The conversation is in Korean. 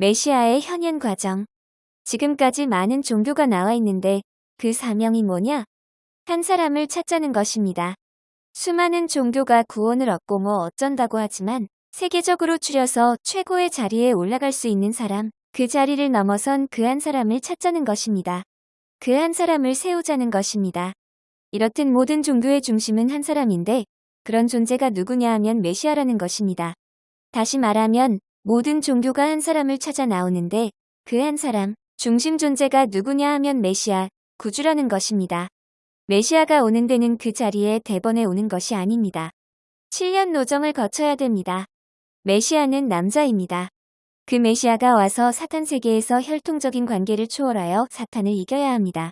메시아의 현현 과정. 지금까지 많은 종교가 나와 있는데 그 사명이 뭐냐? 한 사람을 찾자는 것입니다. 수많은 종교가 구원을 얻고 뭐 어쩐다고 하지만 세계적으로 추려서 최고의 자리에 올라갈 수 있는 사람, 그 자리를 넘어선 그 한 사람을 찾자는 것입니다. 그 한 사람을 세우자는 것입니다. 이렇듯 모든 종교의 중심은 한 사람인데 그런 존재가 누구냐 하면 메시아라는 것입니다. 다시 말하면 모든 종교가 한 사람을 찾아 나오는데 그 한 사람, 중심 존재가 누구냐 하면 메시아, 구주라는 것입니다. 메시아가 오는 데는 그 자리에 대번에 오는 것이 아닙니다. 7년 노정을 거쳐야 됩니다. 메시아는 남자입니다. 그 메시아가 와서 사탄 세계에서 혈통적인 관계를 초월하여 사탄을 이겨야 합니다.